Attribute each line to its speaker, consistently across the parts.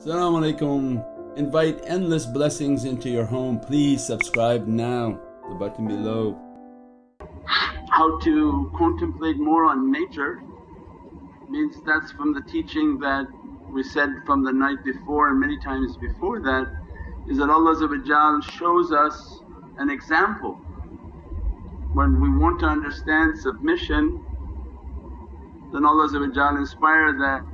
Speaker 1: Assalamu alaikum. Invite endless blessings into your home. Please subscribe now, the button below.
Speaker 2: How to contemplate more on nature means that's from the teaching that we said from the night before and many times before that is that Allah shows us an example. When we want to understand submission then Allah inspire that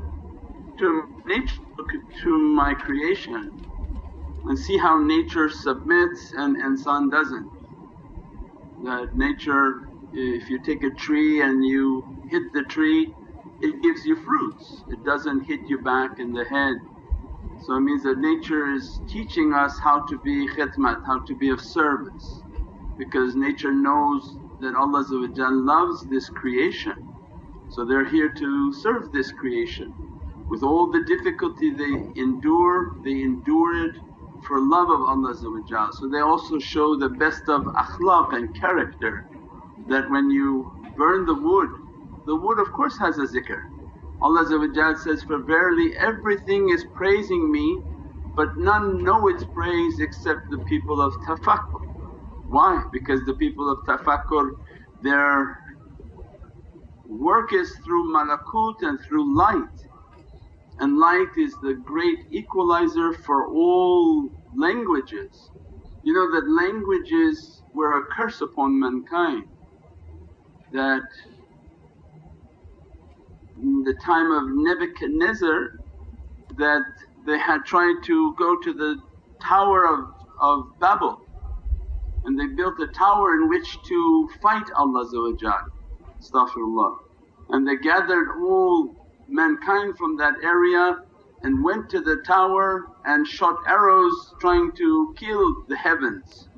Speaker 2: to nature look to my creation and see how nature submits and insan doesn't. That nature if you take a tree and you hit the tree it gives you fruits, it doesn't hit you back in the head. So it means that nature is teaching us how to be khidmat, how to be of service because nature knows that Allah loves this creation. So they're here to serve this creation. With all the difficulty they endure, they endure it for love of Allah So they also show the best of akhlaq and character that when you burn the wood, the wood of course has a zikr. Allah says, For verily everything is praising me but none know its praise except the people of tafakkur. Why? Because the people of tafakkur their work is through malakut and through light and light is the great equalizer for all languages. You know that languages were a curse upon mankind that in the time of Nebuchadnezzar that they had tried to go to the tower of, of Babel and they built a tower in which to fight Allah astaghfirullah. And they gathered all mankind from that area and went to the tower and shot arrows trying to kill the heavens.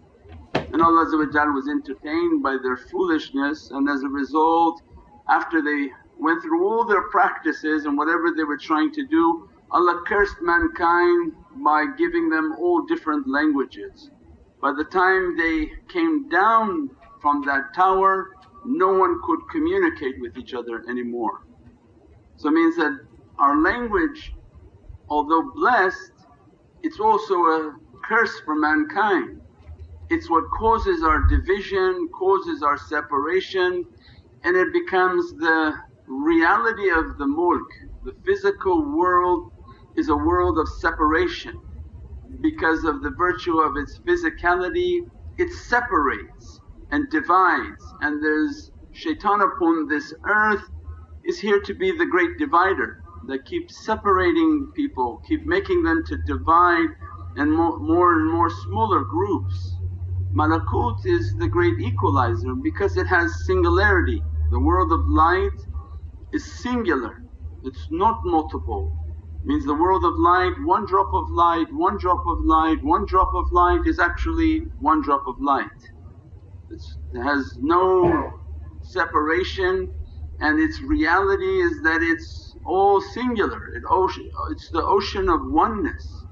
Speaker 2: And Allah was entertained by their foolishness and as a result after they went through all their practices and whatever they were trying to do Allah cursed mankind by giving them all different languages. By the time they came down from that tower no one could communicate with each other anymore. So it means that our language although blessed it's also a curse for mankind. It's what causes our division, causes our separation and it becomes the reality of the mulk. The physical world is a world of separation because of the virtue of its physicality it separates and divides and there's shaitan upon this earth is here to be the great divider that keeps separating people, keep making them to divide and more, more and more smaller groups. Malakut is the great equalizer because it has singularity. The world of light is singular, it's not multiple. Means the world of light, one drop of light, one drop of light, one drop of light is actually one drop of light. It's, it has no separation and its reality is that it's all singular, it ocean, it's the ocean of oneness.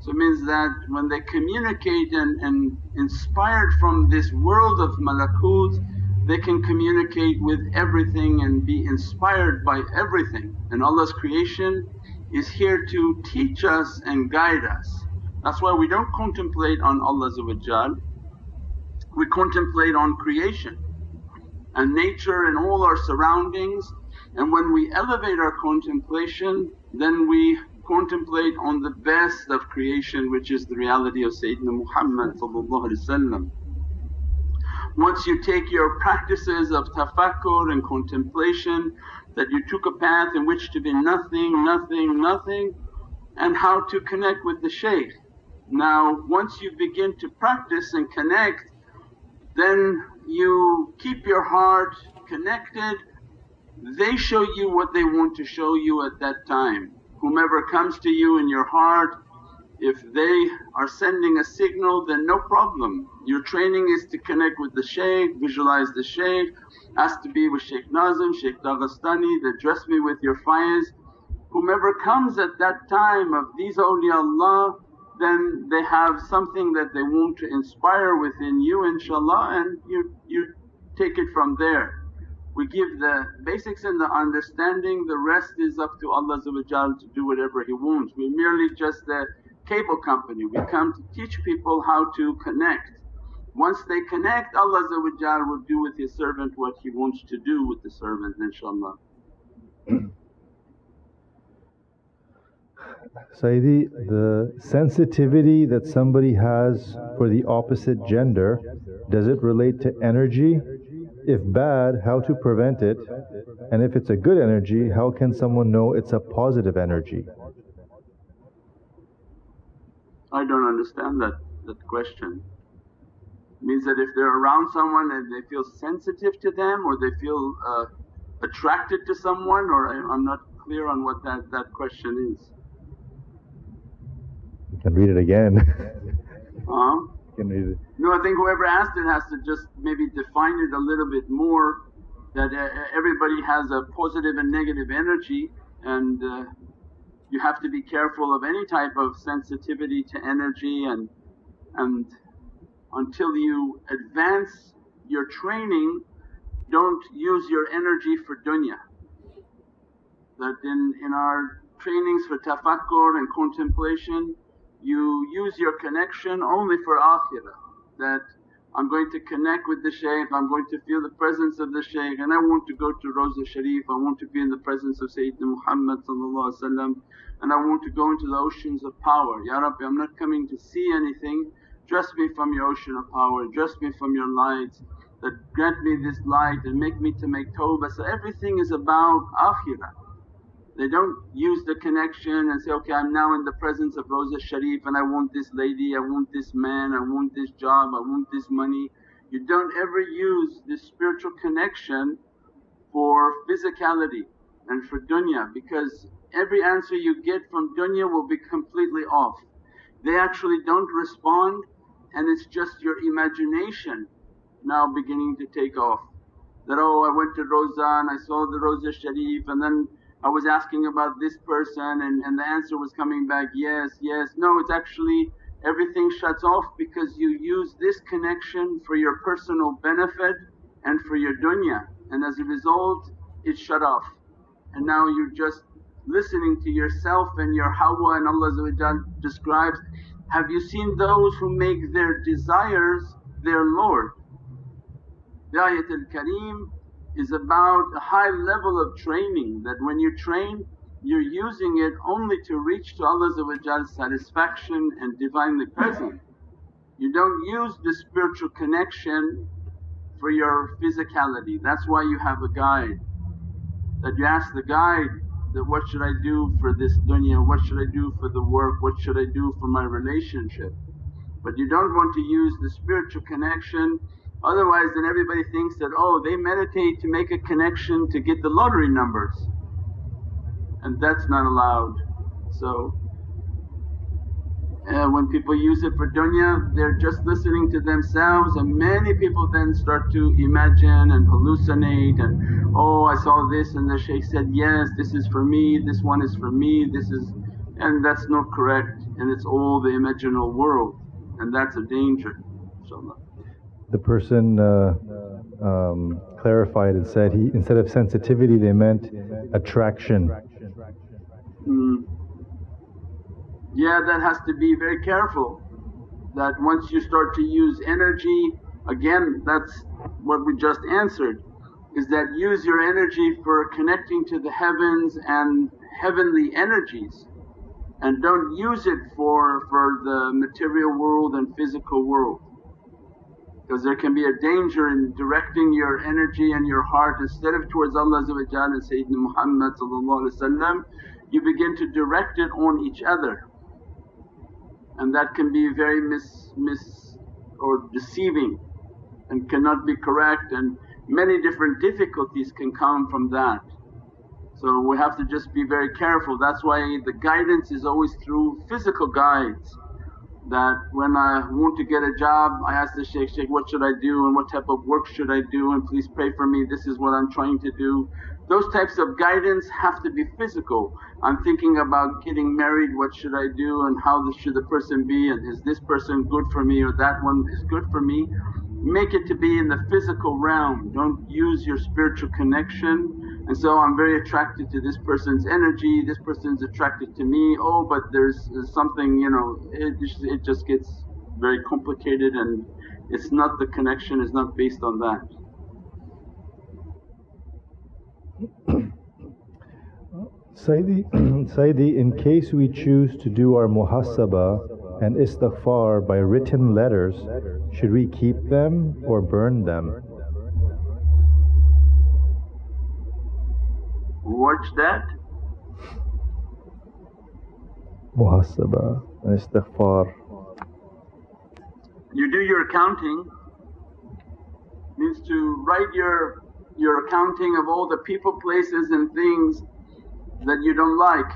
Speaker 2: So it means that when they communicate and, and inspired from this world of malakut they can communicate with everything and be inspired by everything and Allah's creation is here to teach us and guide us. That's why we don't contemplate on Allah we contemplate on creation and nature and all our surroundings and when we elevate our contemplation then we contemplate on the best of creation which is the reality of Sayyidina Muhammad Once you take your practices of tafakkur and contemplation that you took a path in which to be nothing, nothing, nothing and how to connect with the shaykh. Now once you begin to practice and connect then you keep your heart connected, they show you what they want to show you at that time. Whomever comes to you in your heart if they are sending a signal then no problem. Your training is to connect with the shaykh, visualize the shaykh, ask to be with Shaykh Nazim, Shaykh Dagestani that dress me with your faiz. Whomever comes at that time of these awliyaullah then they have something that they want to inspire within you inshaAllah and you, you take it from there. We give the basics and the understanding, the rest is up to Allah to do whatever He wants. We're merely just the cable company. We come to teach people how to connect. Once they connect, Allah will do with His servant what He wants to do with the servant inshaAllah.
Speaker 3: Sayyidi, the sensitivity that somebody has for the opposite gender, does it relate to energy? If bad, how to prevent it? And if it's a good energy, how can someone know it's a positive energy?
Speaker 2: I don't understand that, that question. It means that if they're around someone and they feel sensitive to them or they feel uh, attracted to someone or I, I'm not clear on what that, that question is.
Speaker 3: Can read it again.
Speaker 2: huh?
Speaker 3: Can read it.
Speaker 2: No, I think whoever asked it has to just maybe define it a little bit more that uh, everybody has a positive and negative energy and uh, you have to be careful of any type of sensitivity to energy and, and until you advance your training don't use your energy for dunya. That in, in our trainings for tafakkur and contemplation you use your connection only for akhirah that I'm going to connect with the shaykh, I'm going to feel the presence of the shaykh and I want to go to Rawza Sharif, I want to be in the presence of Sayyidina Muhammad and I want to go into the oceans of power. Ya Rabbi I'm not coming to see anything, dress me from your ocean of power, dress me from your light that grant me this light and make me to make tawbah. So everything is about akhirah. They don't use the connection and say, okay I'm now in the presence of Rawza Sharif and I want this lady, I want this man, I want this job, I want this money. You don't ever use this spiritual connection for physicality and for dunya because every answer you get from dunya will be completely off. They actually don't respond and it's just your imagination now beginning to take off. That, oh I went to Rawza and I saw the Rawza Sharif and then I was asking about this person and, and the answer was coming back, yes, yes. No, it's actually everything shuts off because you use this connection for your personal benefit and for your dunya and as a result it shut off. And now you're just listening to yourself and your hawa and Allah describes, have you seen those who make their desires their Lord? The ayatul kareem is about a high level of training that when you train you're using it only to reach to Allah's satisfaction and Divinely present. You don't use the spiritual connection for your physicality. That's why you have a guide. That you ask the guide that, what should I do for this dunya, what should I do for the work, what should I do for my relationship. But you don't want to use the spiritual connection Otherwise then everybody thinks that, oh they meditate to make a connection to get the lottery numbers. And that's not allowed. So uh, when people use it for dunya they're just listening to themselves. And many people then start to imagine and hallucinate and, oh I saw this and the shaykh said, yes this is for me, this one is for me, this is… and that's not correct. And it's all the imaginal world. And that's a danger inshaAllah
Speaker 3: the person uh, um, clarified and said he instead of sensitivity they meant attraction.
Speaker 2: Mm. Yeah, that has to be very careful. That once you start to use energy, again that's what we just answered, is that use your energy for connecting to the heavens and heavenly energies and don't use it for, for the material world and physical world because there can be a danger in directing your energy and your heart. Instead of towards Allah and Sayyidina Muhammad you begin to direct it on each other. And that can be very mis, mis or deceiving and cannot be correct. And many different difficulties can come from that. So we have to just be very careful. That's why the guidance is always through physical guides that when I want to get a job I ask the shaykh, shaykh what should I do and what type of work should I do and please pray for me, this is what I'm trying to do. Those types of guidance have to be physical. I'm thinking about getting married, what should I do and how should the person be and is this person good for me or that one is good for me. make it to be in the physical realm. Don't use your spiritual connection. And so I'm very attracted to this person's energy, this person's attracted to me. Oh, but there's something, you know, it, it just gets very complicated and it's not the connection is not based on that.
Speaker 3: Sayyidi, Sayyidi, in case we choose to do our muhasabah and istighfar by written letters, should we keep them or burn them?
Speaker 2: What's that?
Speaker 3: And istighfar.
Speaker 2: You do your accounting, means to write your, your accounting of all the people, places and things that you don't like.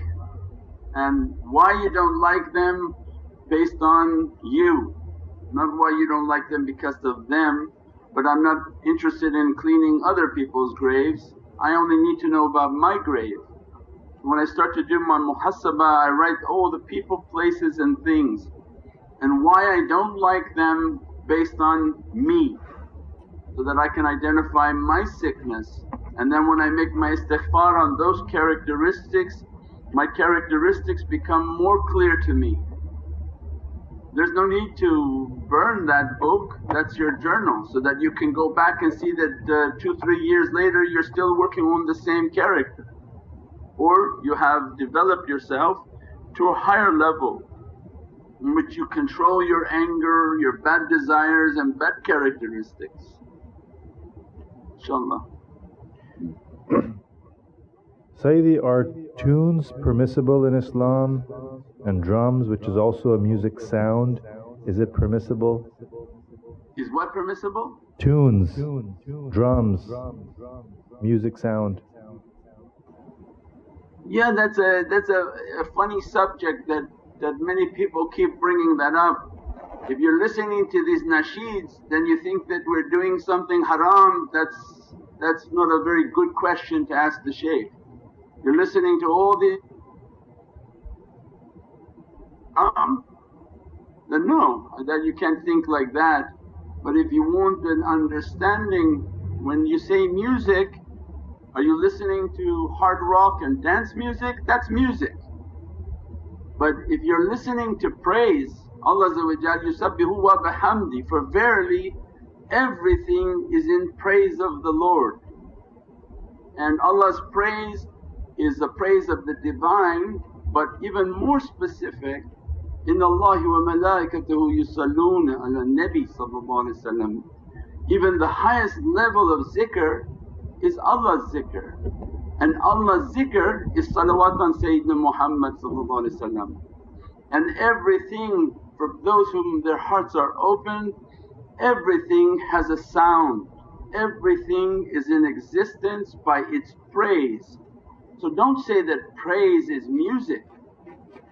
Speaker 2: And why you don't like them based on you, not why you don't like them because of them. But I'm not interested in cleaning other people's graves, I only need to know about my grave. When I start to do my muhasabah I write all the people, places and things and why I don't like them based on me so that I can identify my sickness and then when I make my istighfar on those characteristics, my characteristics become more clear to me. There's no need to burn that book, that's your journal so that you can go back and see that uh, two, three years later you're still working on the same character. Or you have developed yourself to a higher level in which you control your anger, your bad desires and bad characteristics. InshaAllah.
Speaker 3: Sayyidi, are tunes permissible in Islam and drums which is also a music sound, is it permissible?
Speaker 2: Is what permissible?
Speaker 3: Tunes, drums, music sound.
Speaker 2: Yeah that's a, that's a, a funny subject that, that many people keep bringing that up. If you're listening to these nasheeds then you think that we're doing something haram that's that's not a very good question to ask the shaykh. You're listening to all the um, then no, that you can't think like that. But if you want an understanding, when you say music, are you listening to hard rock and dance music? That's music. But if you're listening to praise, Allah yusabbihu wa bihamdi, for verily everything is in praise of the Lord. And Allah's praise is the praise of the Divine but even more specific, Allahi wa malaikatahu yusalluna ala Nabi Even the highest level of zikr is Allah's zikr. And Allah's zikr is salawat on Sayyidina Muhammad and everything for those whom their hearts are open Everything has a sound, everything is in existence by its praise. So don't say that praise is music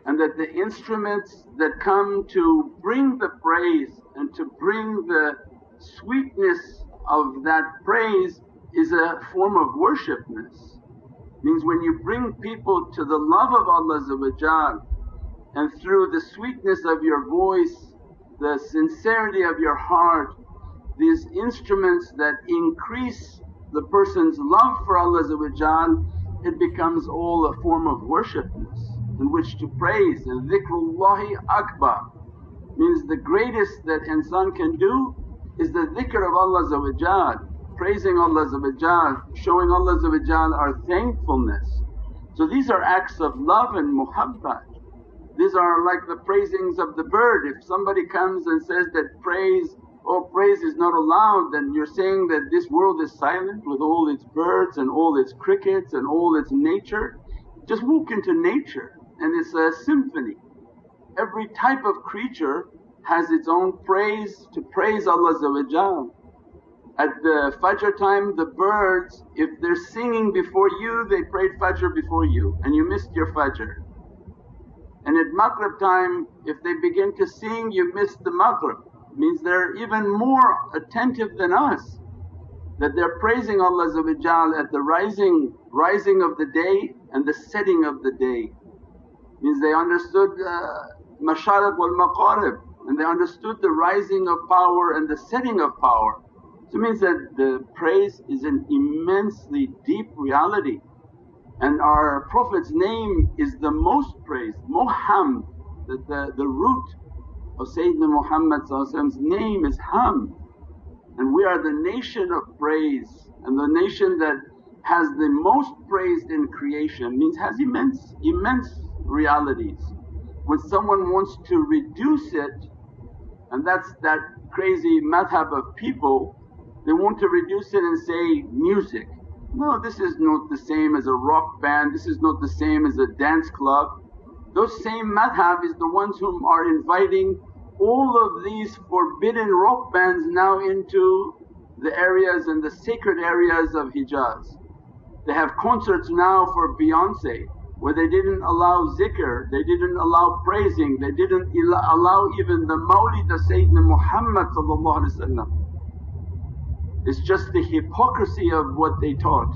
Speaker 2: and that the instruments that come to bring the praise and to bring the sweetness of that praise is a form of worshipness. Means when you bring people to the love of Allah and through the sweetness of your voice the sincerity of your heart, these instruments that increase the person's love for Allah it becomes all a form of worshipness in which to praise and dhikrullahi akbar means the greatest that insan can do is the dhikr of Allah praising Allah showing Allah our thankfulness. So these are acts of love and muhabbat these are like the praisings of the bird. If somebody comes and says that praise, oh praise is not allowed then you're saying that this world is silent with all its birds and all its crickets and all its nature. Just walk into nature and it's a symphony. Every type of creature has its own praise to praise Allah At the Fajr time the birds if they're singing before you they prayed Fajr before you and you missed your Fajr. And at Maghrib time if they begin to sing you miss the Maghrib, means they're even more attentive than us that they're praising Allah at the rising, rising of the day and the setting of the day. Means they understood uh, mashariq wal magharib and they understood the rising of power and the setting of power. So it means that the praise is an immensely deep reality and our Prophet's name is the most praised, Muhammad, the, the, the root of Sayyidina Muhammad's name is Ham and we are the nation of praise and the nation that has the most praised in creation means has immense, immense realities. When someone wants to reduce it and that's that crazy madhab of people, they want to reduce it and say music. No, this is not the same as a rock band, this is not the same as a dance club. Those same madhab is the ones whom are inviting all of these forbidden rock bands now into the areas and the sacred areas of Hijaz. They have concerts now for Beyonce where they didn't allow zikr, they didn't allow praising, they didn't allow even the mawlid of Sayyidina Muhammad It's just the hypocrisy of what they taught.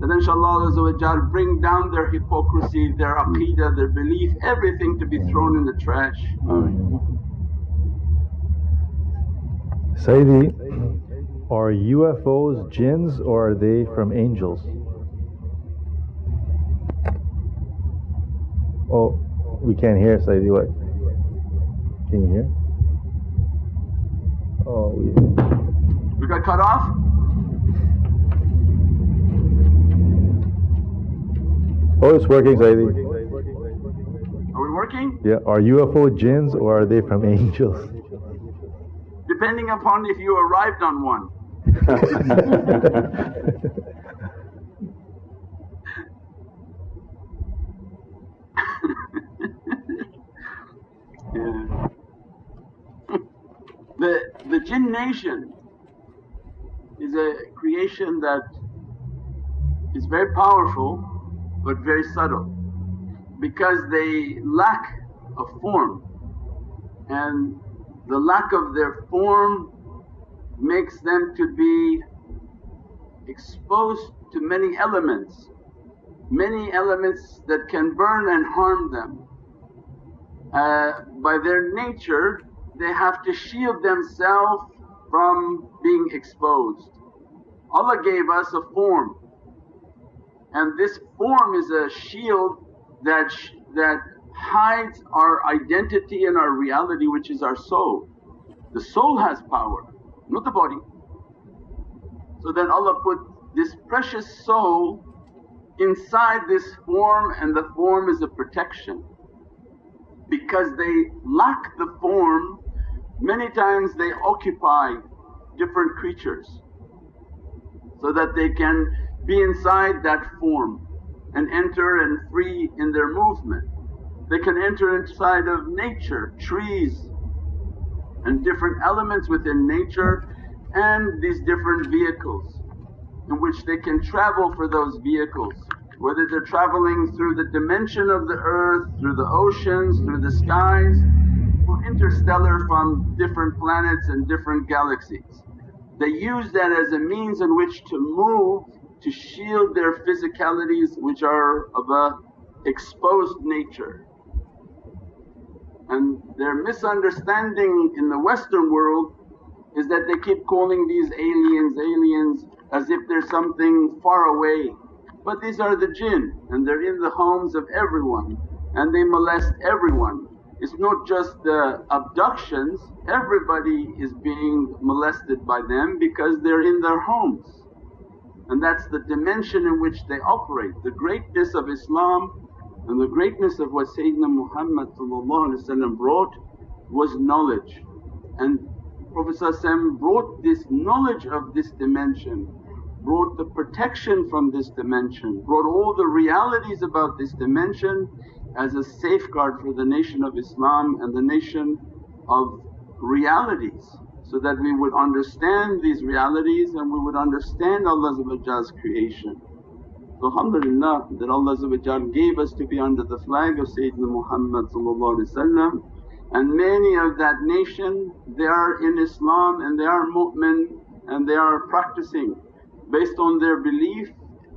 Speaker 2: That inshaAllah Allah bring down their hypocrisy, their aqeedah, their belief, everything to be thrown in the trash.
Speaker 3: Sayyidi, are UFOs jinns or are they from angels? Oh, we can't hear Sayyidi, what? Can you hear? Oh,
Speaker 2: we, we got cut off?
Speaker 3: Oh, it's working, Sayyidi.
Speaker 2: Are we working?
Speaker 3: Yeah, are UFO jinns or are they from angels?
Speaker 2: depending upon if you arrived on one. The, the jinn nation is a creation that is very powerful but very subtle because they lack a form and the lack of their form makes them to be exposed to many elements, many elements that can burn and harm them. Uh, by their nature they have to shield themselves from being exposed. Allah gave us a form and this form is a shield that, that hides our identity and our reality which is our soul. The soul has power, not the body. So then Allah put this precious soul inside this form and the form is a protection. Because they lack the form, many times they occupy different creatures so that they can be inside that form and enter and free in their movement. They can enter inside of nature, trees and different elements within nature and these different vehicles in which they can travel for those vehicles. Whether they're travelling through the dimension of the earth, through the oceans, through the skies interstellar from different planets and different galaxies. They use that as a means in which to move to shield their physicalities which are of a exposed nature. And their misunderstanding in the Western world is that they keep calling these aliens, aliens as if they're something far away. But these are the jinn and they're in the homes of everyone and they molest everyone. It's not just the abductions, everybody is being molested by them because they're in their homes. And that's the dimension in which they operate. The greatness of Islam and the greatness of what Sayyidina Muhammad brought was knowledge and Prophet brought this knowledge of this dimension, brought the protection from this dimension, brought all the realities about this dimension as a safeguard for the nation of Islam and the nation of realities so that we would understand these realities and we would understand Allah's creation. So alhamdulillah that Allah gave us to be under the flag of Sayyidina Muhammad and many of that nation they are in Islam and they are mu'min and they are practicing based on their belief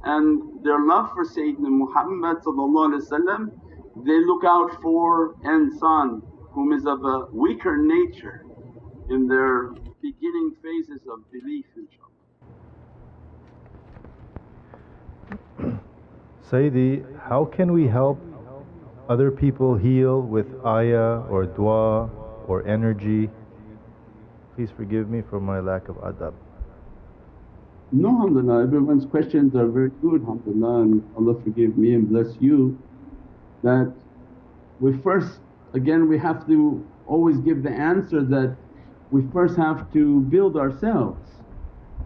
Speaker 2: and their love for Sayyidina Muhammad they look out for insan
Speaker 4: whom is of a weaker nature in their beginning phases of belief inshaAllah.
Speaker 3: Sayyidi, how can we help other people heal with ayah or dua or energy? Please forgive me for my lack of adab.
Speaker 2: No, alhamdulillah, everyone's questions are very good, alhamdulillah, and Allah forgive me and bless you. That we first, again, we have to always give the answer that we first have to build ourselves.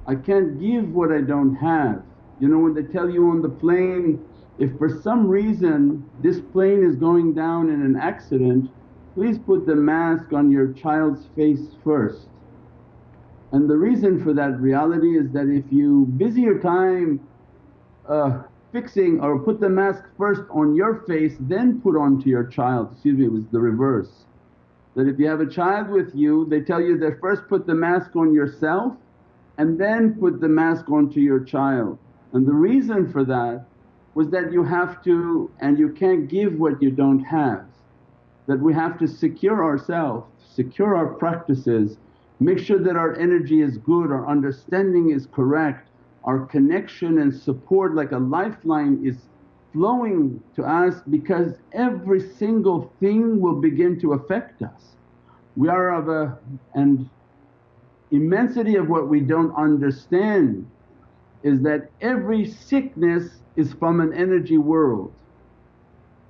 Speaker 2: I can't give what I don't have. You know, when they tell you on the plane, if for some reason this plane is going down in an accident, please put the mask on your child's face first. And the reason for that reality is that if you busy your time uh, fixing or put the mask first on your face then put onto your child, excuse me it was the reverse. That if you have a child with you they tell you that first put the mask on yourself and then put the mask onto your child. And the reason for that was that you have to and you can't give what you don't have. That we have to secure ourselves, secure our practices Make sure that our energy is good, our understanding is correct, our connection and support like a lifeline is flowing to us because every single thing will begin to affect us. We are of a and immensity of what we don't understand is that every sickness is from an energy world.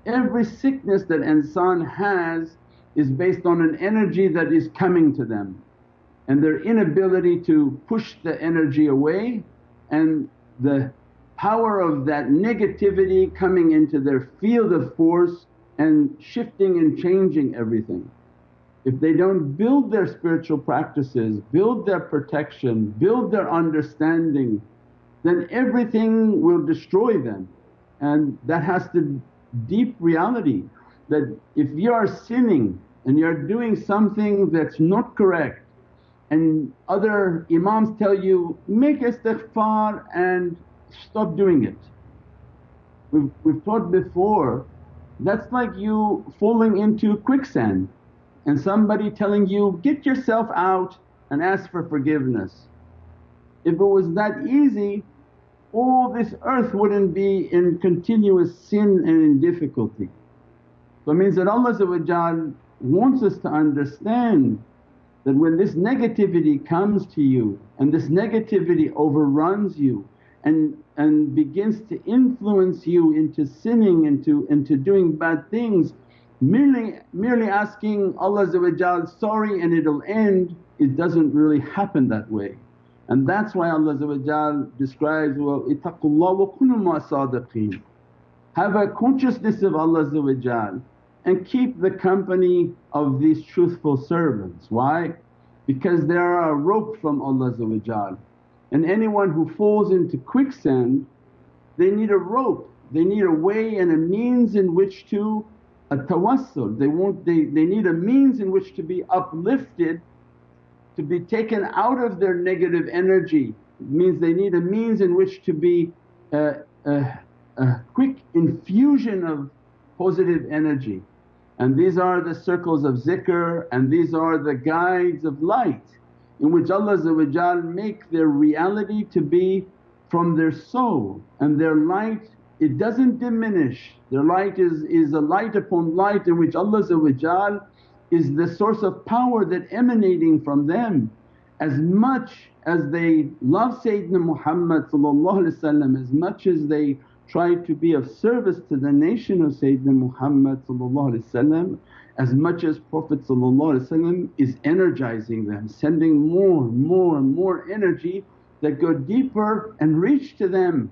Speaker 2: Every sickness that insan has is based on an energy that is coming to them and their inability to push the energy away and the power of that negativity coming into their field of force and shifting and changing everything. If they don't build their spiritual practices, build their protection, build their understanding, then everything will destroy them. And that has to deep reality that if you are sinning and you're doing something that's not correct and other imams tell you, make istighfar and stop doing it. We've, we've taught before, that's like you falling into quicksand and somebody telling you, get yourself out and ask for forgiveness. If it was that easy all this earth wouldn't be in continuous sin and in difficulty. So it means that Allah wants us to understand that when this negativity comes to you and this negativity overruns you and, and begins to influence you into sinning, into, into doing bad things, merely, merely asking Allah sorry and it'll end, it doesn't really happen that way. And that's why Allah describes, well ittaqullah wa kunu sadiqeen. Have a consciousness of Allah and keep the company of these truthful servants. Why? Because they are a rope from Allah and anyone who falls into quicksand they need a rope, they need a way and a means in which to a tawassul. They they, they need a means in which to be uplifted, to be taken out of their negative energy. It means they need a means in which to be a, a, a quick infusion of positive energy. And these are the circles of zikr and these are the guides of light in which Allah make their reality to be from their soul and their light it doesn't diminish. Their light is, is a light upon light in which Allah is the source of power that emanating from them. As much as they love Sayyidina Muhammad as much as they try to be of service to the nation of Sayyidina Muhammad as much as Prophet is energizing them, sending more and more and more energy that go deeper and reach to them.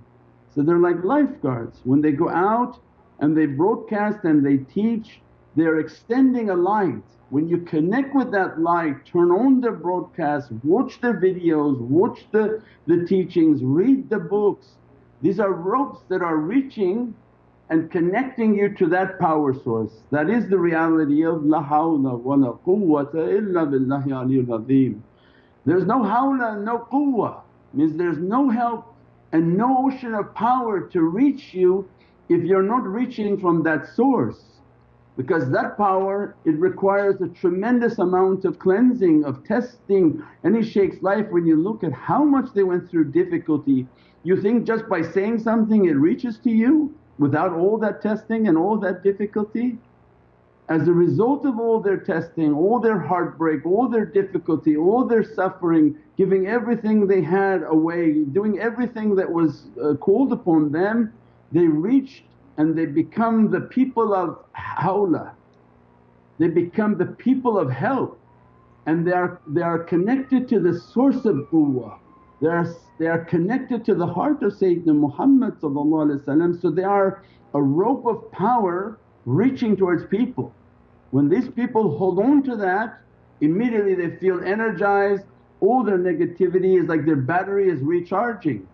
Speaker 2: So they're like lifeguards, when they go out and they broadcast and they teach they're extending a light. When you connect with that light, turn on the broadcast, watch the videos, watch the, the teachings, read the books, these are ropes that are reaching and connecting you to that power source. That is the reality of la hawla wa la quwwata illa billahi azim. There's no hawla no quwwa means there's no help and no ocean of power to reach you if you're not reaching from that source. Because that power it requires a tremendous amount of cleansing, of testing. Any shaykh's life when you look at how much they went through difficulty, you think just by saying something it reaches to you without all that testing and all that difficulty? As a result of all their testing, all their heartbreak, all their difficulty, all their suffering, giving everything they had away, doing everything that was uh, called upon them, they reached and they become the people of hawla. They become the people of help and they are, they are connected to the source of quwwah. They are, they are connected to the heart of Sayyidina Muhammad so they are a rope of power reaching towards people. When these people hold on to that immediately they feel energized, all their negativity is like their battery is recharging.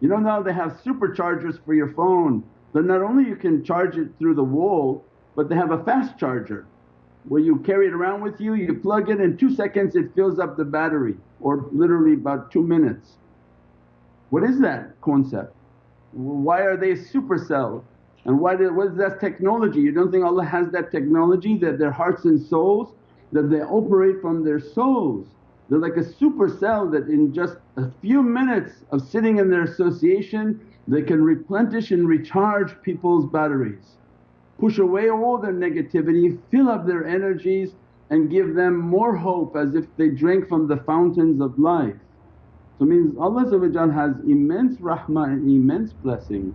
Speaker 2: You know now they have superchargers for your phone that not only you can charge it through the wall but they have a fast charger where you carry it around with you, you plug it in 2 seconds it fills up the battery or literally about 2 minutes. What is that concept? Why are they supercell and why did, what is that technology? You don't think Allah has that technology that their hearts and souls that they operate from their souls. They're like a supercell that in just a few minutes of sitting in their association they can replenish and recharge people's batteries, push away all their negativity, fill up their energies and give them more hope as if they drank from the fountains of life. So means Allah has immense rahmah and immense blessings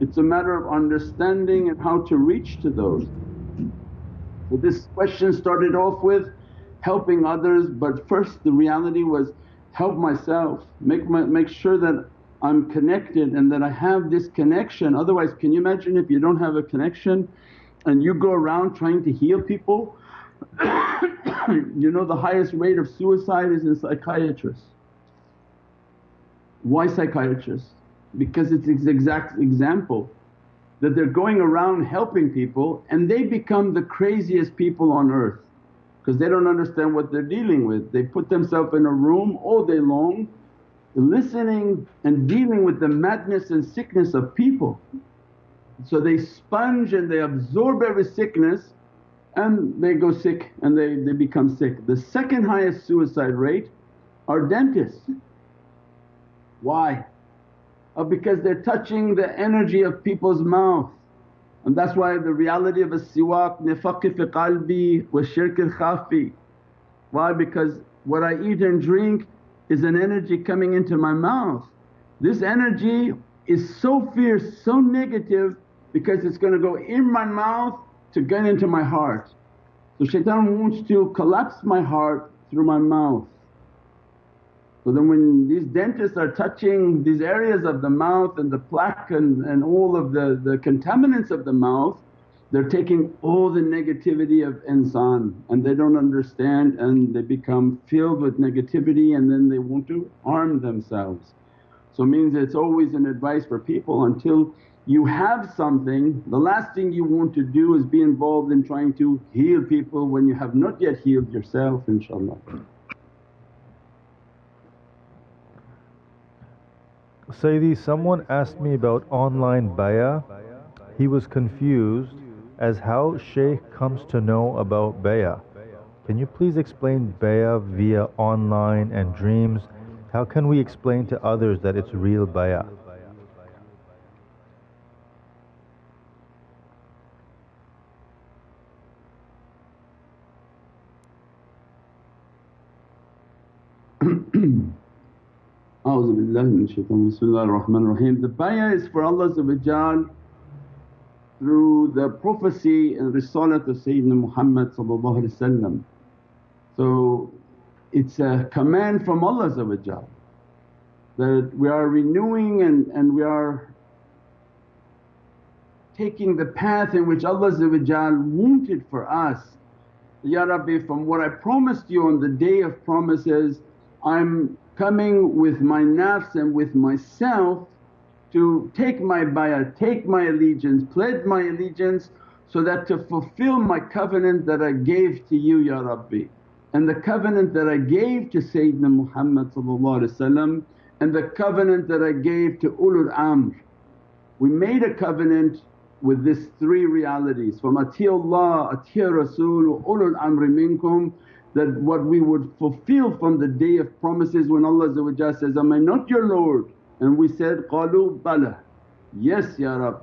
Speaker 2: it's a matter of understanding and how to reach to those. So this question started off with helping others but first the reality was help myself, make, my, make sure that I'm connected and that I have this connection. Otherwise can you imagine if you don't have a connection and you go around trying to heal people you know the highest rate of suicide is in psychiatrists. Why psychiatrists? because it's the exact example that they're going around helping people and they become the craziest people on earth because they don't understand what they're dealing with. They put themselves in a room all day long listening and dealing with the madness and sickness of people. So they sponge and they absorb every sickness and they go sick and they, they become sick. The second highest suicide rate are dentists. Why? or because they're touching the energy of people's mouth. And that's why the reality of a siwak nifaqi fi qalbi wa shirk al khafi. Why? Because what I eat and drink is an energy coming into my mouth. This energy is so fierce, so negative because it's going to go in my mouth to get into my heart. So shaitan wants to collapse my heart through my mouth. So then when these dentists are touching these areas of the mouth and the plaque and, and all of the, the contaminants of the mouth, they're taking all the negativity of insan and they don't understand and they become filled with negativity and then they want to arm themselves. So means it's always an advice for people until you have something the last thing you want to do is be involved in trying to heal people when you have not yet healed yourself inshaAllah.
Speaker 3: Sayyidi, someone asked me about online bayah. He was confused as how Shaykh comes to know about bayah. Can you please explain bayah via online and dreams? How can we explain to others that it's real bayah?
Speaker 2: The bayah is for Allah through the prophecy and risalat of Sayyidina Muhammad So it's a command from Allah that we are renewing and, and we are taking the path in which Allah wanted for us. Ya Rabbi from what I promised you on the day of promises I'm coming with my nafs and with myself to take my bayah, take my allegiance, pledge my allegiance so that to fulfill my covenant that I gave to you Ya Rabbi and the covenant that I gave to Sayyidina Muhammad and the covenant that I gave to ulul amr. We made a covenant with these three realities from Allah, Atiya Rasul, ulul amri minkum that what we would fulfill from the day of promises when Allah says, Am I not your Lord? And we said, Qalu bala, yes Ya Rab.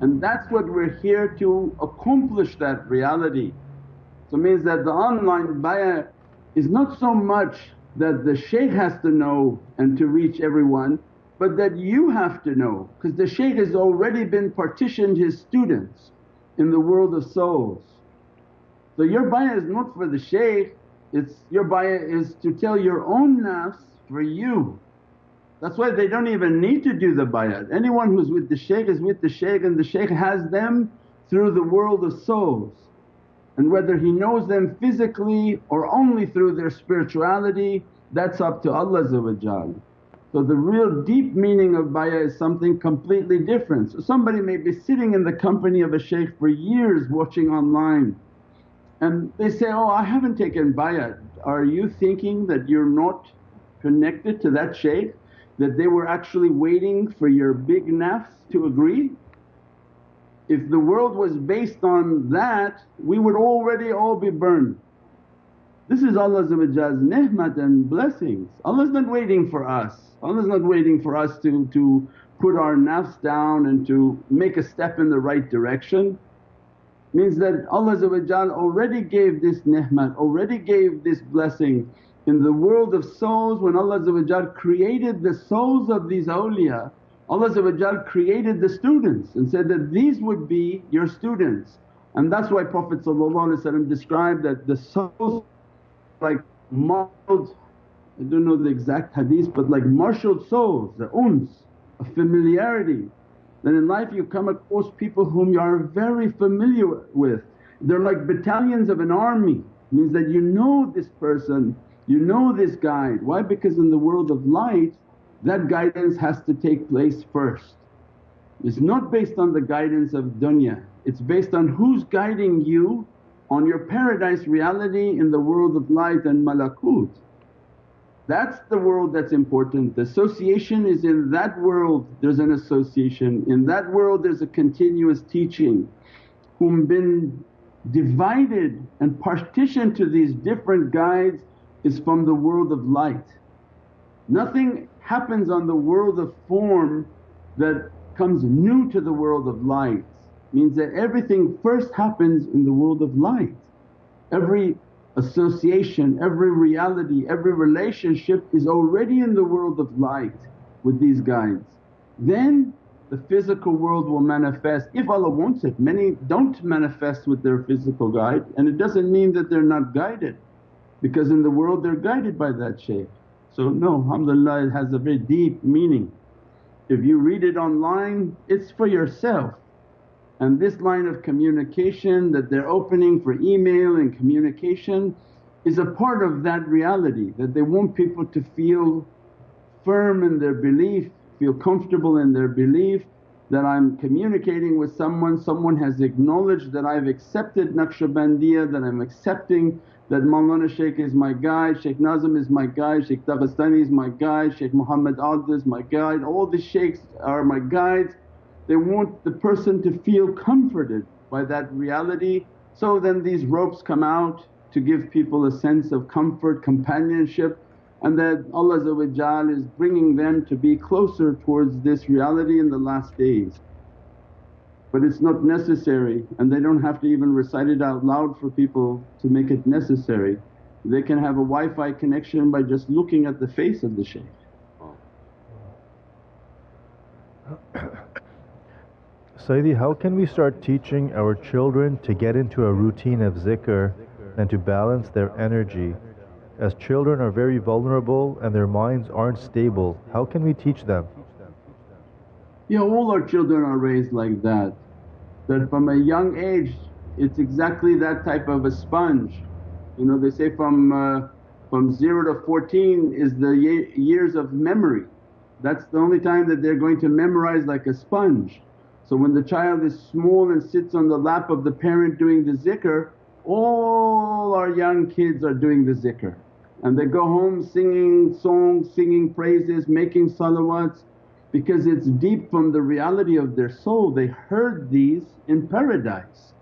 Speaker 2: And that's what we're here to accomplish that reality. So means that the online bayah is not so much that the shaykh has to know and to reach everyone but that you have to know because the shaykh has already been partitioned his students in the world of souls. So your bayah is not for the shaykh, it's your bayah is to tell your own nafs for you. That's why they don't even need to do the bayat. Anyone who's with the shaykh is with the shaykh and the shaykh has them through the world of souls. And whether he knows them physically or only through their spirituality that's up to Allah So the real deep meaning of bayah is something completely different. So somebody may be sitting in the company of a shaykh for years watching online and they say, oh I haven't taken bayah. Are you thinking that you're not connected to that shaykh? That they were actually waiting for your big nafs to agree? If the world was based on that we would already all be burned. This is Allah's ni'mat and blessings. Allah's not waiting for us, Allah's not waiting for us to, to put our nafs down and to make a step in the right direction means that Allah already gave this ni'mat, already gave this blessing. In the world of souls when Allah created the souls of these awliya, Allah created the students and said that these would be your students. And that's why Prophet described that the souls like marshalled, I don't know the exact hadith but like marshalled souls, the uns, a familiarity then in life you come across people whom you are very familiar with. They're like battalions of an army, means that you know this person, you know this guide. Why? Because in the world of light that guidance has to take place first. It's not based on the guidance of dunya, it's based on who's guiding you on your paradise reality in the world of light and malakut. That's the world that's important. The association is in that world there's an association, in that world there's a continuous teaching whom been divided and partitioned to these different guides is from the world of light. Nothing happens on the world of form that comes new to the world of light means that everything first happens in the world of light. Every association, every reality, every relationship is already in the world of light with these guides. Then the physical world will manifest if Allah wants it. Many don't manifest with their physical guide and it doesn't mean that they're not guided because in the world they're guided by that shaykh. So no alhamdulillah it has a very deep meaning. If you read it online it's for yourself and this line of communication that they're opening for email and communication is a part of that reality that they want people to feel firm in their belief, feel comfortable in their belief that I'm communicating with someone, someone has acknowledged that I've accepted Naqshbandiya, that I'm accepting that Mawlana Shaykh is my guide, Shaykh Nazim is my guide, Shaykh Dagestani is my guide, Shaykh Muhammad Adil is my guide, all the shaykhs are my guides they want the person to feel comforted by that reality. So then these ropes come out to give people a sense of comfort, companionship and that Allah is bringing them to be closer towards this reality in the last days. But it's not necessary and they don't have to even recite it out loud for people to make it necessary. They can have a Wi-Fi connection by just looking at the face of the shaykh.
Speaker 3: Sayyidi, how can we start teaching our children to get into a routine of zikr and to balance their energy? As children are very vulnerable and their minds aren't stable, how can we teach them?
Speaker 2: Yeah, all our children are raised like that. That from a young age it's exactly that type of a sponge. You know they say from, uh, from 0 to 14 is the ye years of memory. That's the only time that they're going to memorize like a sponge. So when the child is small and sits on the lap of the parent doing the zikr, all our young kids are doing the zikr and they go home singing songs, singing praises, making salawats because it's deep from the reality of their soul. They heard these in paradise.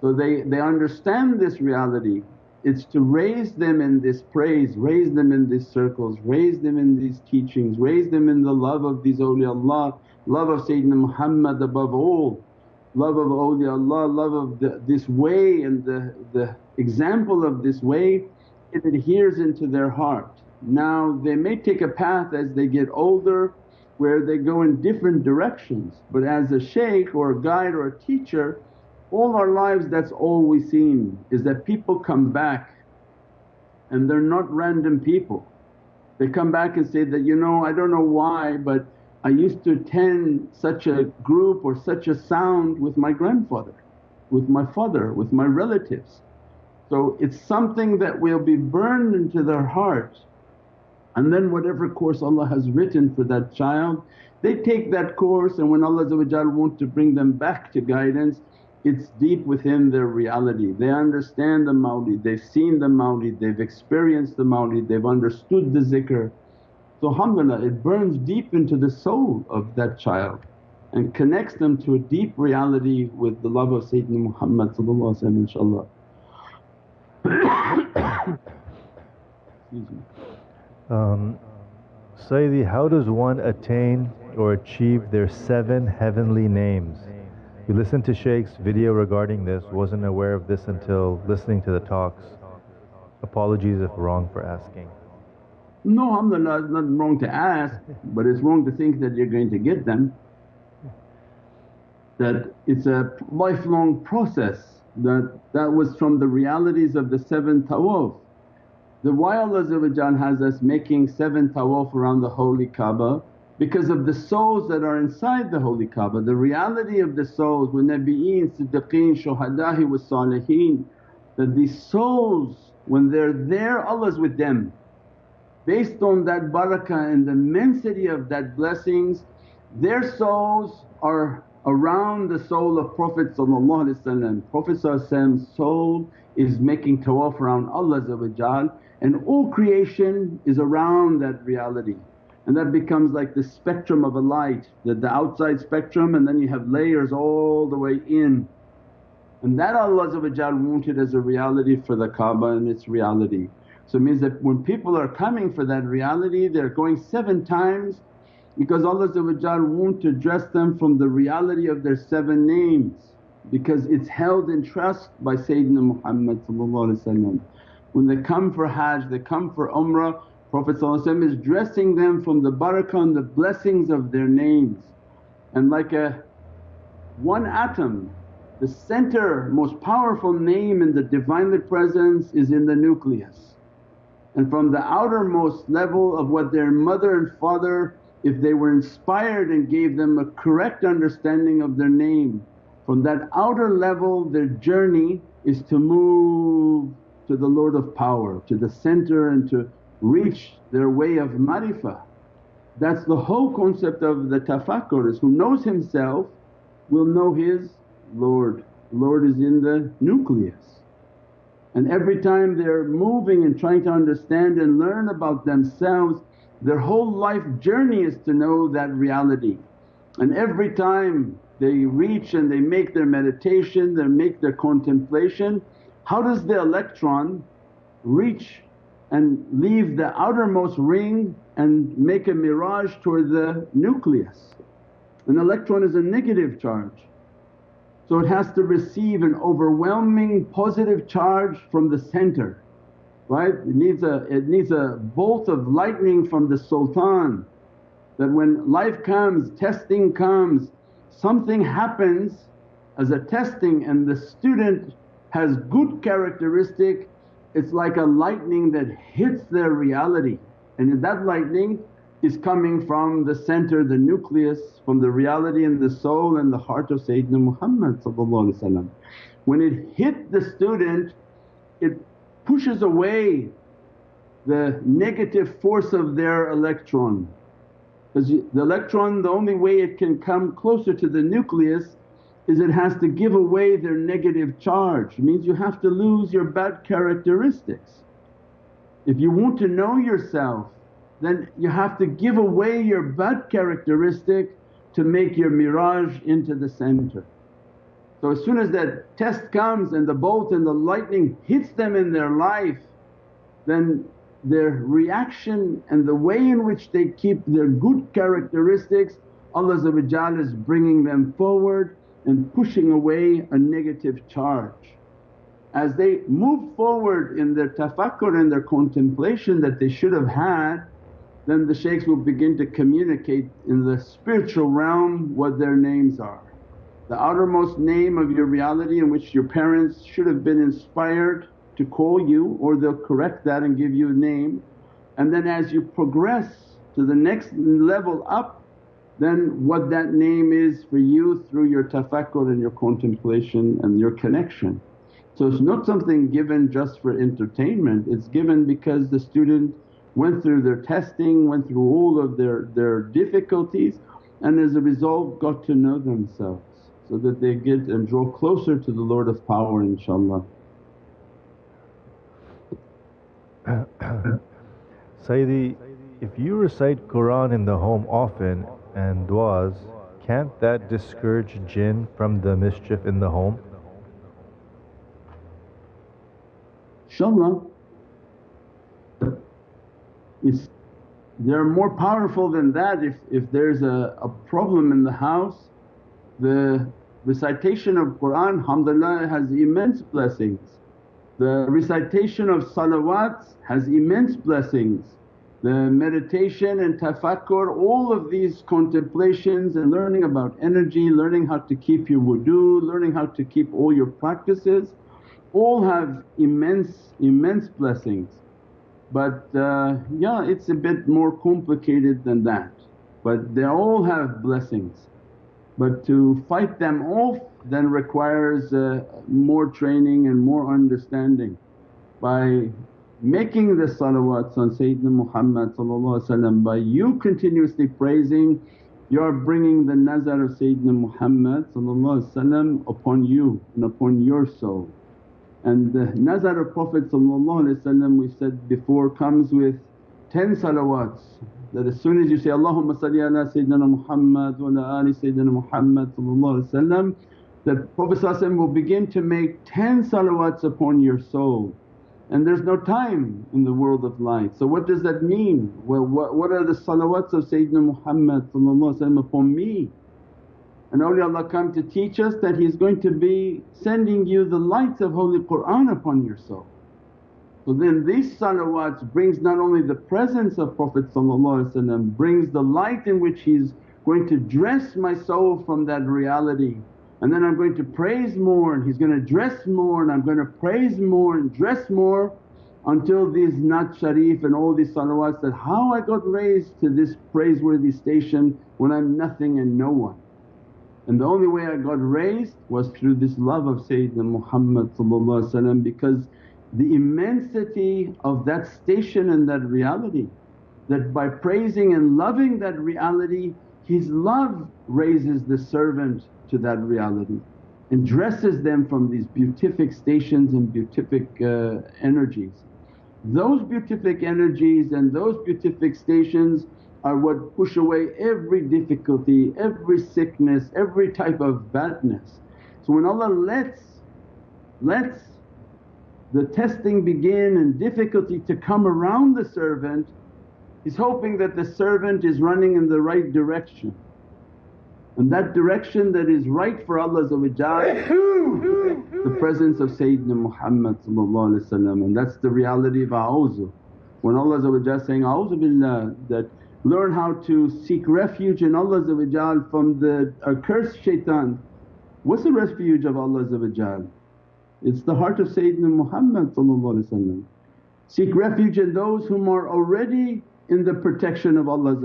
Speaker 2: So they, they understand this reality. It's to raise them in this praise, raise them in these circles, raise them in these teachings, raise them in the love of these awliyaullah, love of Sayyidina Muhammad above all, love of awliyaullah, love of the, this way and the, the example of this way it adheres into their heart. Now they may take a path as they get older where they go in different directions but as a shaykh or a guide or a teacher all our lives that's all we seen is that people come back and they're not random people. They come back and say that, you know I don't know why but I used to attend such a group or such a sound with my grandfather, with my father, with my relatives. So it's something that will be burned into their heart and then whatever course Allah has written for that child they take that course and when Allah want to bring them back to guidance it's deep within their reality. They understand the mawlid, they've seen the mawlid, they've experienced the mawlid, they've understood the zikr. So alhamdulillah it burns deep into the soul of that child and connects them to a deep reality with the love of Sayyidina Muhammad inshaAllah. Excuse me.
Speaker 3: Um, Sayyidi, how does one attain or achieve their seven heavenly names? We listened to Shaykh's video regarding this, wasn't aware of this until listening to the talks. Apologies if wrong for asking.
Speaker 2: No, alhamdulillah, it's not wrong to ask, but it's wrong to think that you're going to get them. That it's a lifelong process, that that was from the realities of the seven tawaf. The why Allah has us making seven tawaf around the holy Kaaba because of the souls that are inside the holy Kaaba. The reality of the souls with Nabi'een, Siddiqeen, Shuhada'i wa Saliheen that these souls when they're there Allah's with them. Based on that barakah and the immensity of that blessings their souls are around the soul of Prophet Prophet's soul is making tawaf around Allah and all creation is around that reality and that becomes like the spectrum of a light, the, the outside spectrum and then you have layers all the way in. And that Allah wanted as a reality for the Kaaba and its reality. So it means that when people are coming for that reality they're going seven times because Allah want to address them from the reality of their seven names because it's held in trust by Sayyidina Muhammad when they come for Hajj, they come for Umrah, Prophet is dressing them from the barakah and the blessings of their names. And like a one atom, the center most powerful name in the Divinely Presence is in the nucleus. And from the outermost level of what their mother and father if they were inspired and gave them a correct understanding of their name, from that outer level their journey is to move to the Lord of Power, to the center and to reach their way of marifah. That's the whole concept of the tafakkur is who knows himself will know his Lord. Lord is in the nucleus. And every time they're moving and trying to understand and learn about themselves, their whole life journey is to know that reality. And every time they reach and they make their meditation, they make their contemplation, how does the electron reach and leave the outermost ring and make a mi'raj toward the nucleus? An electron is a negative charge. So it has to receive an overwhelming positive charge from the center, right? It needs a, it needs a bolt of lightning from the sultan that when life comes, testing comes, something happens as a testing and the student has good characteristic, it's like a lightning that hits their reality. And that lightning is coming from the center, the nucleus, from the reality and the soul and the heart of Sayyidina Muhammad When it hit the student it pushes away the negative force of their electron. Because the electron the only way it can come closer to the nucleus is it has to give away their negative charge. It means you have to lose your bad characteristics. If you want to know yourself then you have to give away your bad characteristic to make your mi'raj into the center. So as soon as that test comes and the bolt and the lightning hits them in their life then their reaction and the way in which they keep their good characteristics Allah is bringing them forward and pushing away a negative charge. As they move forward in their tafakkur and their contemplation that they should have had then the shaykhs will begin to communicate in the spiritual realm what their names are. The outermost name of your reality in which your parents should have been inspired to call you or they'll correct that and give you a name. And then as you progress to the next level up then what that name is for you through your tafakkur and your contemplation and your connection. So it's not something given just for entertainment, it's given because the student went through their testing, went through all of their, their difficulties and as a result got to know themselves so that they get and draw closer to the Lord of power inshaAllah.
Speaker 3: Sayyidi, if you recite Qur'an in the home often and du'as, can't that discourage jinn from the mischief in the home?
Speaker 2: InshaAllah it's, they're more powerful than that if, if there's a, a problem in the house the recitation of Qur'an alhamdulillah has immense blessings. The recitation of salawats has immense blessings. The meditation and tafakkur, all of these contemplations and learning about energy, learning how to keep your wudu, learning how to keep all your practices all have immense, immense blessings. But uh, yeah it's a bit more complicated than that but they all have blessings. But to fight them off then requires uh, more training and more understanding. By making the salawats on Sayyidina Muhammad by you continuously praising you are bringing the nazar of Sayyidina Muhammad upon you and upon your soul. And the nazar of Prophet we said before comes with 10 salawats that as soon as you say, Allahumma salli ala Sayyidina Muhammad wa ala ali Sayyidina Muhammad that Prophet will begin to make 10 salawats upon your soul and there's no time in the world of light. So what does that mean? Well what, what are the salawats of Sayyidina Muhammad upon me? And awliyaullah come to teach us that He's going to be sending you the lights of Holy Qur'an upon your soul. So then these salawats brings not only the presence of Prophet brings the light in which He's going to dress my soul from that reality and then I'm going to praise more and He's going to dress more and I'm going to praise more and dress more until these Naat Sharif and all these salawats that, how I got raised to this praiseworthy station when I'm nothing and no one. And the only way I got raised was through this love of Sayyidina Muhammad because the immensity of that station and that reality that by praising and loving that reality his love raises the servant to that reality and dresses them from these beatific stations and beatific uh, energies. Those beatific energies and those beatific stations are what push away every difficulty, every sickness, every type of badness. So when Allah lets, lets the testing begin and difficulty to come around the servant, He's hoping that the servant is running in the right direction. And that direction that is right for Allah the presence of Sayyidina Muhammad and that's the reality of a'uzu. When Allah is saying, A'udhu billah that learn how to seek refuge in Allah from the accursed shaitan. What's the refuge of Allah It's the heart of Sayyidina Muhammad Seek refuge in those whom are already in the protection of Allah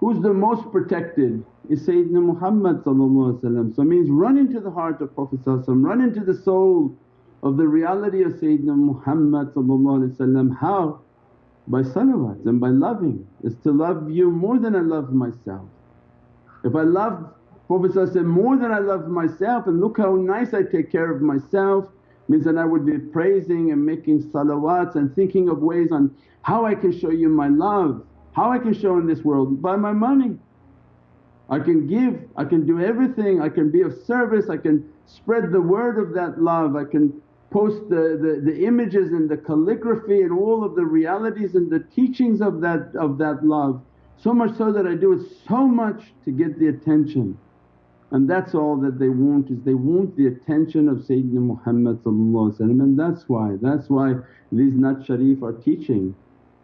Speaker 2: Who's the most protected is Sayyidina Muhammad So it means run into the heart of Prophet run into the soul of the reality of Sayyidina Muhammad How? by salawats and by loving is to love you more than I love myself. If I love Prophet more than I love myself and look how nice I take care of myself means that I would be praising and making salawats and thinking of ways on how I can show you my love, how I can show in this world by my money. I can give, I can do everything, I can be of service, I can spread the word of that love, I can post the, the, the images and the calligraphy and all of the realities and the teachings of that, of that love. So much so that I do it so much to get the attention. And that's all that they want is they want the attention of Sayyidina Muhammad and that's why, that's why these Naat Sharif are teaching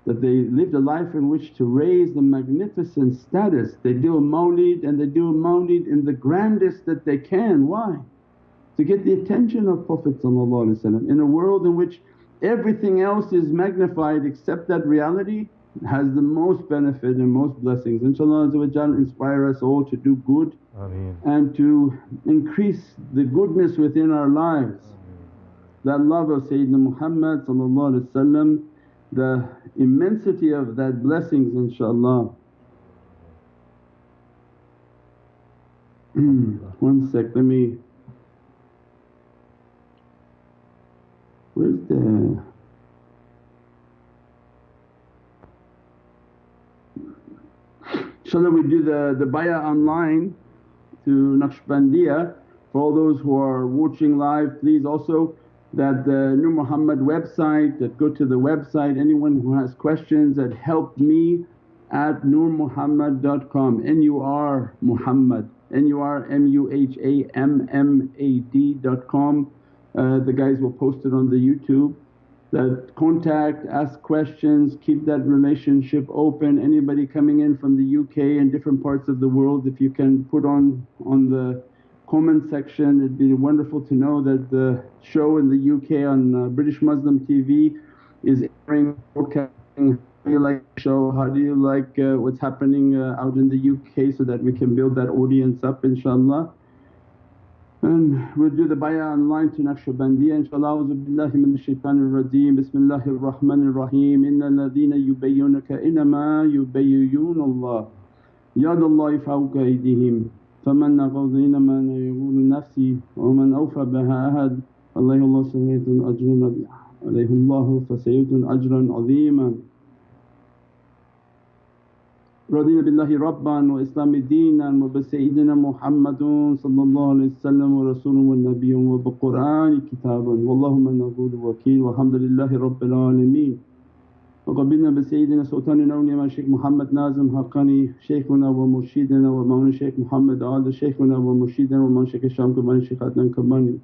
Speaker 2: that they lived a life in which to raise the magnificent status. They do a mawlid and they do a mawlid in the grandest that they can. Why? To get the attention of Prophet in a world in which everything else is magnified except that reality has the most benefit and most blessings. InshaAllah inspire us all to do good
Speaker 3: Ameen.
Speaker 2: and to increase the goodness within our lives. That love of Sayyidina Muhammad the immensity of that blessings inshaAllah. One sec, let me… where's the… InshaAllah we do the, the bayah online to Naqshbandiya. For all those who are watching live please also that the Nur Muhammad website that go to the website anyone who has questions that help me at nurmuhammad.com N-U-R Muhammad N-U-R-M-U-H-A-M-M-A-D.com. Uh, the guys will post it on the YouTube that contact, ask questions, keep that relationship open. Anybody coming in from the UK and different parts of the world if you can put on, on the comment section. It'd be wonderful to know that the show in the UK on uh, British Muslim TV is airing, broadcasting. How do you like the show? How do you like uh, what's happening uh, out in the UK so that we can build that audience up inshaAllah. And we'll do the bayah online to Naqshbandiya inshaAllah. A'udhu billahi minash shaitanir rajeem. Bismillahir Rahmanir Rahim. Inna ladhina yubayyunaka innama yubayyuna Allah. Yadallahi fawqa aydihim. فمن نقض إنما يقول نفسي ومن أوفى بها أحد عليه الله سيئة أجر عليه الله فسيئة أجرا رضينا بالله ربا وإسلام دينا وبسيدنا محمد صلى الله عليه وسلم ورسول ونبي وبقرآن كتابا واللهم نقول وكيل والحمد لله رب العالمين وقبلنا بسيدنا سلطان الأولياء الشيخ محمد نازم حقاني شيخنا ومرشدنا ومولانا الشيخ محمد عادل شيخنا ومرشدنا ومولانا الشيخ الشام كباني الشيخ عدنان كباني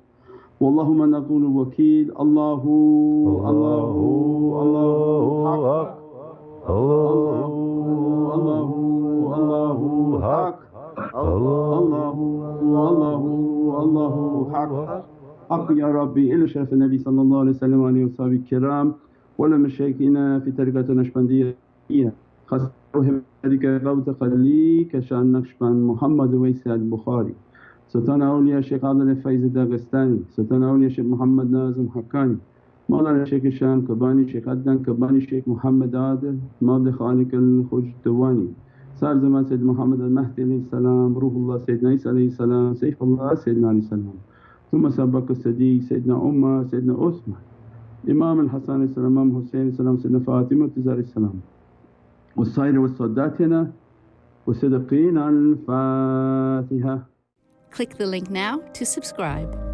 Speaker 2: واللهم نقول وكيل الله الله الله حق الله الله الله حق الله الله الله حق يا ربي إلى شرف النبي صلى الله عليه وسلم وآله وصحبه الكرام ولمشايخنا في طريقة النقشبندية خاصة ذلك غوث قلي كشان نقشبند محمد ويس البخاري سلطان أولياء الشيخ عادل الفيز الداغستاني سلطان أولياء الشيخ محمد نازم حقاني Mawlana Shaykh Isham Kabbani, Shaykh Adnan Kabbani, Shaykh Muhammad Adil, Mawlid Khalik al-Khujdawani, Sahib Zaman Sayyid Muhammad al-Mahdi salam, Ruhullah Sayyidina Isa salam, Sayyidullah Sayyidina Ali salam, Thumma Sadiq, Sayyidina Umar, Sayyidina Uthman, Imam al-Hasan salam, Imam Husayn salam, Sayyidina Fatima Tizari salam. والسائر والصداتنا وصدقين الفاتحة
Speaker 5: Click the link now to subscribe.